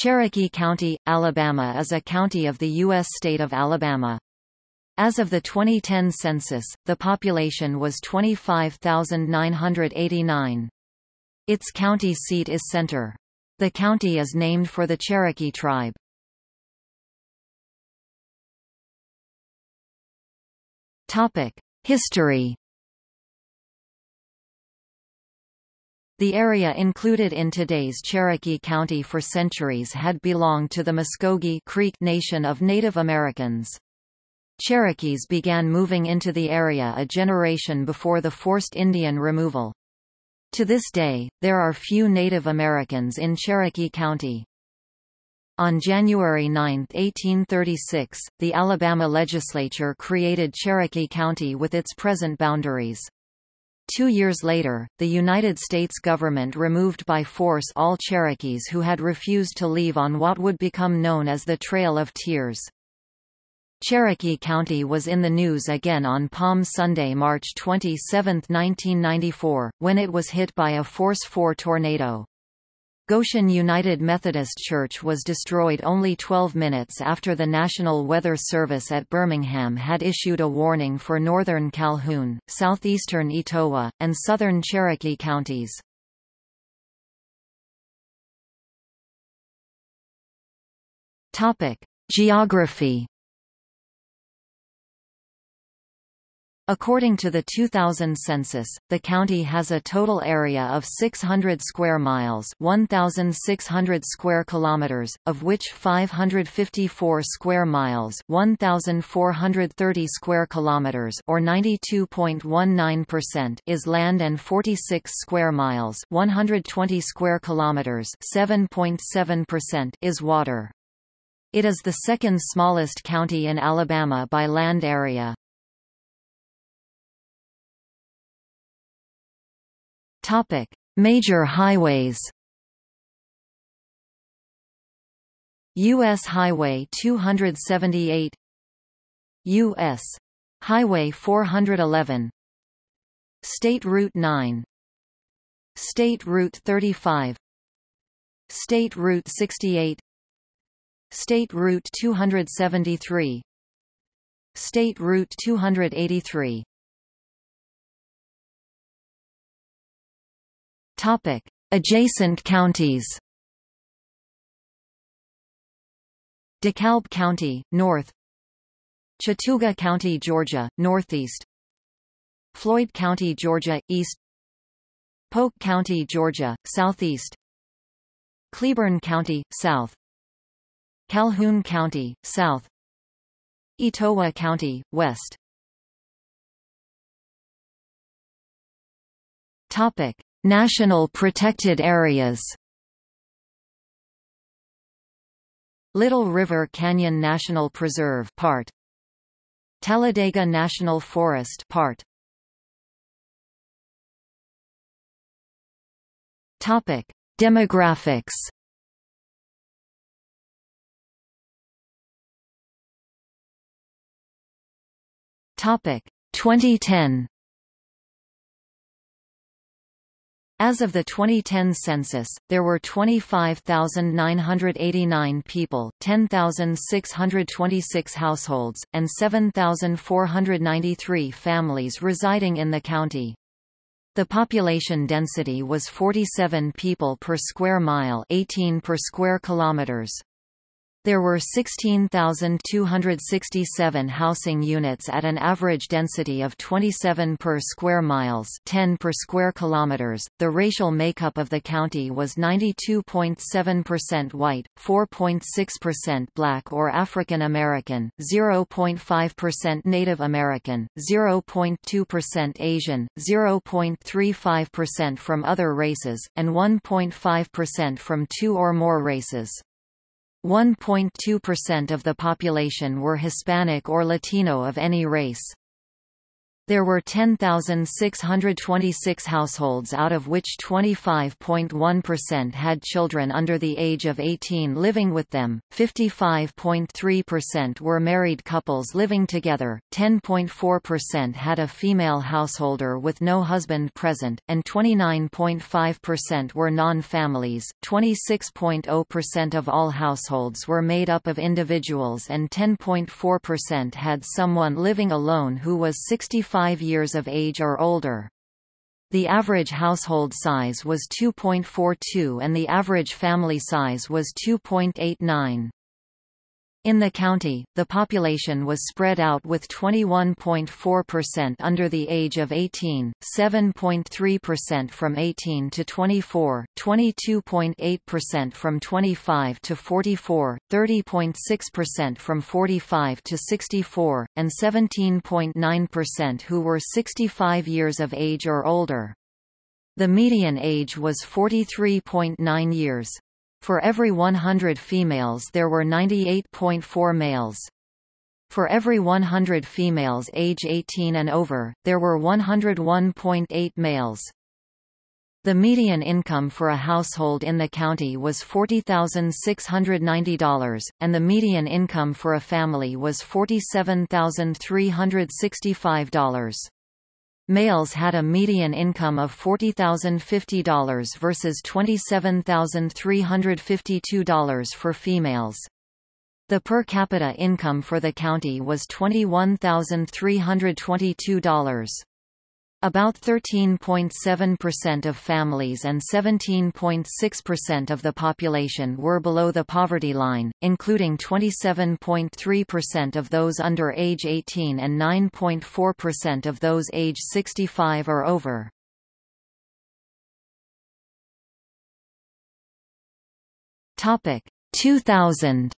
Cherokee County, Alabama is a county of the U.S. state of Alabama. As of the 2010 census, the population was 25,989. Its county seat is Centre. The county is named for the Cherokee tribe. History The area included in today's Cherokee County for centuries had belonged to the Muskogee Creek Nation of Native Americans. Cherokees began moving into the area a generation before the forced Indian removal. To this day, there are few Native Americans in Cherokee County. On January 9, 1836, the Alabama legislature created Cherokee County with its present boundaries. Two years later, the United States government removed by force all Cherokees who had refused to leave on what would become known as the Trail of Tears. Cherokee County was in the news again on Palm Sunday, March 27, 1994, when it was hit by a Force 4 tornado. Goshen United Methodist Church was destroyed only 12 minutes after the National Weather Service at Birmingham had issued a warning for northern Calhoun, southeastern Etowah, and southern Cherokee counties. Geography According to the 2000 census, the county has a total area of 600 square miles, 1600 square kilometers, of which 554 square miles, 1430 square kilometers or 92.19% is land and 46 square miles, 120 square kilometers, 7.7% is water. It is the second smallest county in Alabama by land area. Topic: Major highways. US Highway 278 US Highway 411 State Route 9 State Route 35 State Route 68 State Route 273 State Route 283 Topic: Adjacent counties. DeKalb County, north. Chattooga County, Georgia, northeast. Floyd County, Georgia, east. Polk County, Georgia, southeast. Cleburne County, south. Calhoun County, south. Etowah County, west. Topic: National protected areas. Little River Canyon National Preserve part. Talladega National Forest part. Topic. Demographics. Topic. 2010 As of the 2010 census, there were 25,989 people, 10,626 households, and 7,493 families residing in the county. The population density was 47 people per square mile 18 per square kilometers. There were 16,267 housing units at an average density of 27 per square miles, 10 per square kilometers. The racial makeup of the county was 92.7% white, 4.6% black or African American, 0.5% Native American, 0.2% Asian, 0.35% from other races, and 1.5% from two or more races. 1.2% of the population were Hispanic or Latino of any race. There were 10,626 households out of which 25.1% had children under the age of 18 living with them, 55.3% were married couples living together, 10.4% had a female householder with no husband present, and 29.5% were non-families. 26.0% of all households were made up of individuals and 10.4% had someone living alone who was 65 5 years of age or older. The average household size was 2.42 and the average family size was 2.89. In the county, the population was spread out with 21.4% under the age of 18, 7.3% from 18 to 24, 22.8% from 25 to 44, 30.6% from 45 to 64, and 17.9% who were 65 years of age or older. The median age was 43.9 years. For every 100 females there were 98.4 males. For every 100 females age 18 and over, there were 101.8 males. The median income for a household in the county was $40,690, and the median income for a family was $47,365. Males had a median income of $40,050 versus $27,352 for females. The per capita income for the county was $21,322. About 13.7% of families and 17.6% of the population were below the poverty line, including 27.3% of those under age 18 and 9.4% of those age 65 or over. Topic 2000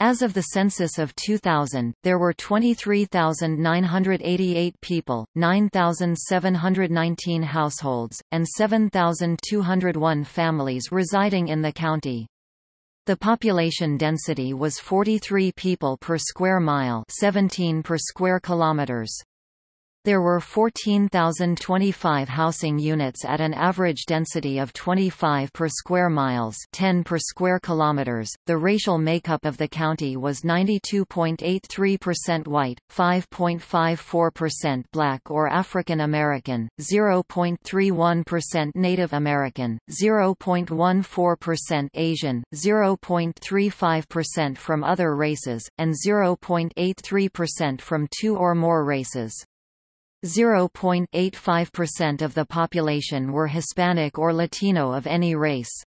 As of the census of 2000, there were 23,988 people, 9,719 households, and 7,201 families residing in the county. The population density was 43 people per square mile 17 per square kilometers. There were 14,025 housing units at an average density of 25 per square miles, 10 per square kilometers. The racial makeup of the county was 92.83% white, 5.54% black or African American, 0.31% Native American, 0.14% Asian, 0.35% from other races, and 0.83% from two or more races. 0.85% of the population were Hispanic or Latino of any race.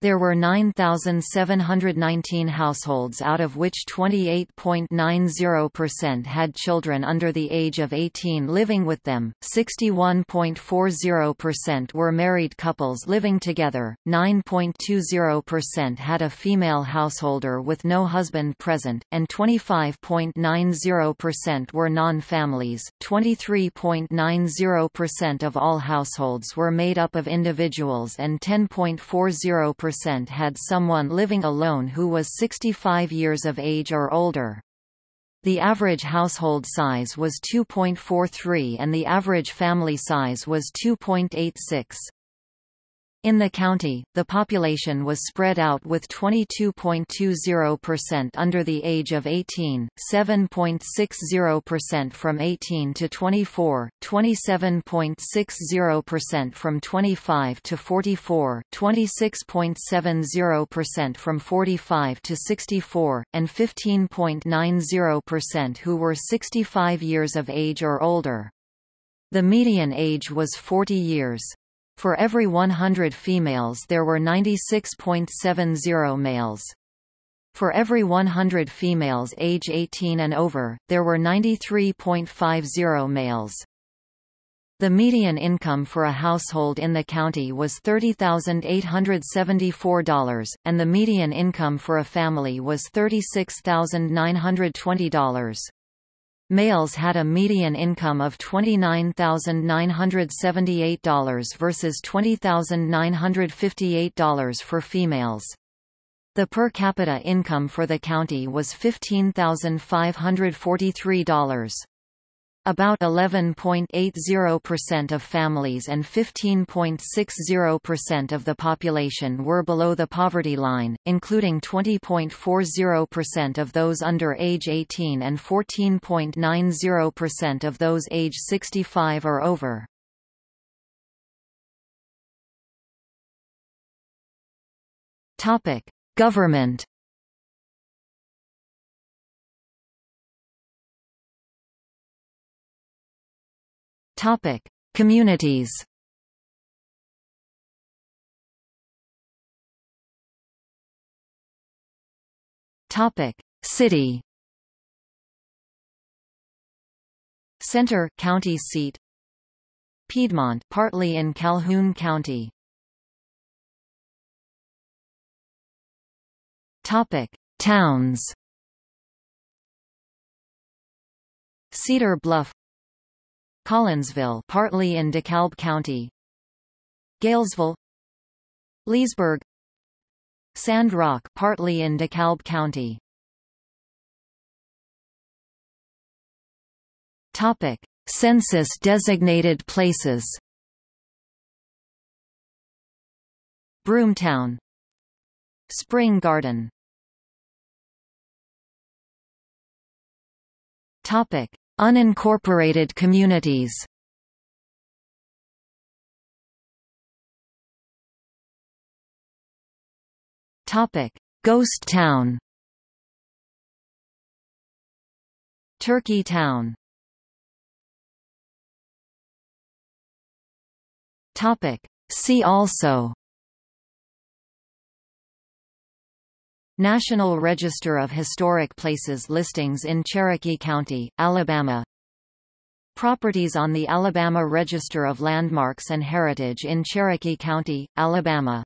There were 9,719 households out of which 28.90% had children under the age of 18 living with them, 61.40% were married couples living together, 9.20% had a female householder with no husband present, and 25.90% were non-families. 23.90% of all households were made up of individuals and 10.40% percent had someone living alone who was 65 years of age or older. The average household size was 2.43 and the average family size was 2.86. In the county, the population was spread out with 22.20% under the age of 18, 7.60% from 18 to 24, 27.60% from 25 to 44, 26.70% from 45 to 64, and 15.90% who were 65 years of age or older. The median age was 40 years. For every 100 females there were 96.70 males. For every 100 females age 18 and over, there were 93.50 males. The median income for a household in the county was $30,874, and the median income for a family was $36,920. Males had a median income of $29,978 versus $20,958 for females. The per capita income for the county was $15,543. About 11.80% of families and 15.60% of the population were below the poverty line, including 20.40% of those under age 18 and 14.90% of those age 65 or over. Government Topic: Communities. Topic: City. Centre county seat. Piedmont, partly in Calhoun County. Topic: Towns. Cedar Bluff, Collinsville, partly in DeKalb County, Gaylesville, Leesburg, Sand Rock, partly in DeKalb County. Topic: Census-designated places. Broomtown, Spring Garden. Topic: Unincorporated communities. Topic: Ghost Town. Turkey Town. Topic: See also National Register of Historic Places listings in Cherokee County, Alabama. Properties on the Alabama Register of Landmarks and Heritage in Cherokee County, Alabama